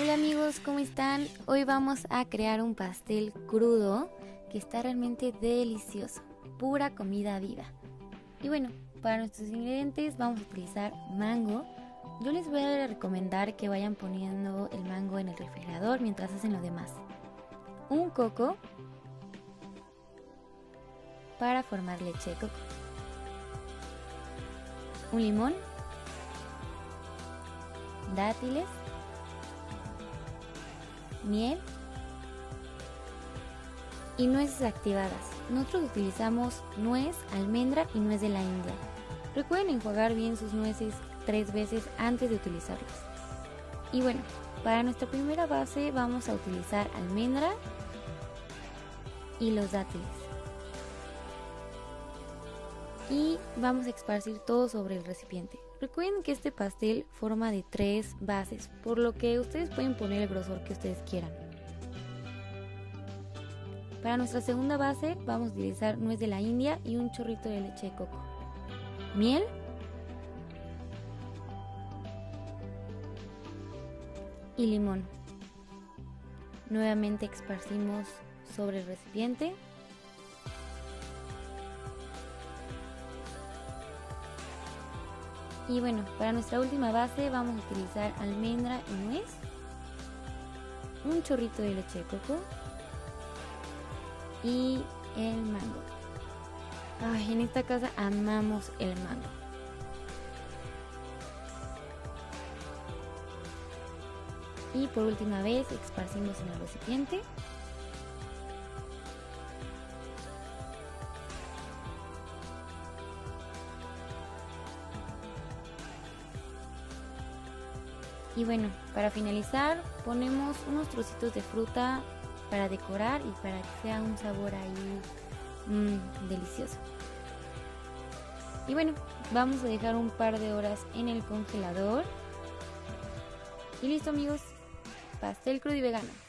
Hola amigos, ¿cómo están? Hoy vamos a crear un pastel crudo que está realmente delicioso, pura comida viva. Y bueno, para nuestros ingredientes vamos a utilizar mango. Yo les voy a recomendar que vayan poniendo el mango en el refrigerador mientras hacen lo demás. Un coco para formar leche de coco. Un limón. Dátiles miel y nueces activadas. Nosotros utilizamos nuez, almendra y nuez de la India. Recuerden enjuagar bien sus nueces tres veces antes de utilizarlas. Y bueno, para nuestra primera base vamos a utilizar almendra y los dátiles. Y vamos a esparcir todo sobre el recipiente. Recuerden que este pastel forma de tres bases, por lo que ustedes pueden poner el grosor que ustedes quieran. Para nuestra segunda base vamos a utilizar nuez de la India y un chorrito de leche de coco. Miel. Y limón. Nuevamente esparcimos sobre el recipiente Y bueno, para nuestra última base vamos a utilizar almendra y nuez, un chorrito de leche de coco y el mango. Ay, en esta casa amamos el mango. Y por última vez esparcimos en el recipiente. Y bueno, para finalizar ponemos unos trocitos de fruta para decorar y para que sea un sabor ahí mmm, delicioso. Y bueno, vamos a dejar un par de horas en el congelador. Y listo amigos, pastel crudo y vegano.